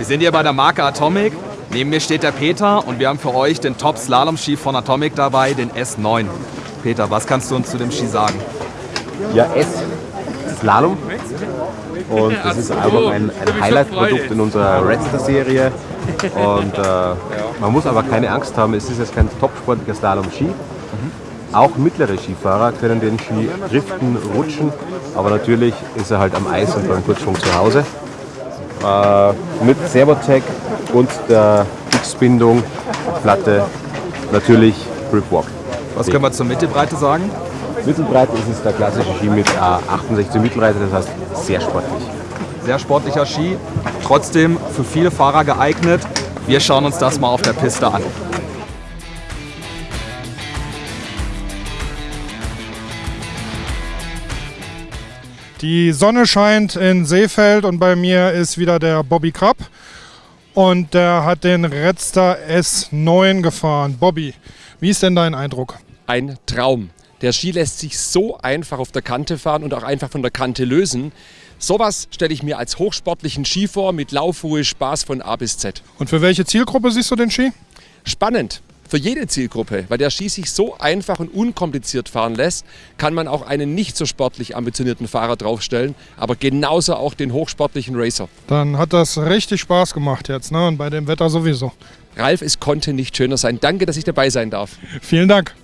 Wir sind hier bei der Marke Atomic. Neben mir steht der Peter und wir haben für euch den Top-Slalom-Ski von Atomic dabei, den S9. Peter, was kannst du uns zu dem Ski sagen? Ja, S Slalom. Und das ist einfach ein, ein Highlight-Produkt in unserer Redster-Serie. Und äh, man muss aber keine Angst haben, es ist jetzt kein topsportlicher Slalom-Ski. Auch mittlere Skifahrer können den Ski driften, rutschen, aber natürlich ist er halt am Eis und beim Kurzschwung zu Hause. Äh, mit Servotec und der X-Bindung, Platte, natürlich Gripwalk. Was können wir zur Mittelbreite sagen? Mittelbreite ist es der klassische Ski mit äh, 68 Mittelbreite, das heißt sehr sportlich. Sehr sportlicher Ski, trotzdem für viele Fahrer geeignet. Wir schauen uns das mal auf der Piste an. Die Sonne scheint in Seefeld und bei mir ist wieder der Bobby Krapp. Und der hat den Redster S9 gefahren. Bobby, wie ist denn dein Eindruck? Ein Traum. Der Ski lässt sich so einfach auf der Kante fahren und auch einfach von der Kante lösen. Sowas stelle ich mir als hochsportlichen Ski vor mit Laufruhe, Spaß von A bis Z. Und für welche Zielgruppe siehst du den Ski? Spannend für jede Zielgruppe, weil der Ski sich so einfach und unkompliziert fahren lässt, kann man auch einen nicht so sportlich ambitionierten Fahrer draufstellen, aber genauso auch den hochsportlichen Racer. Dann hat das richtig Spaß gemacht jetzt, ne? Und bei dem Wetter sowieso. Ralf, es konnte nicht schöner sein. Danke, dass ich dabei sein darf. Vielen Dank.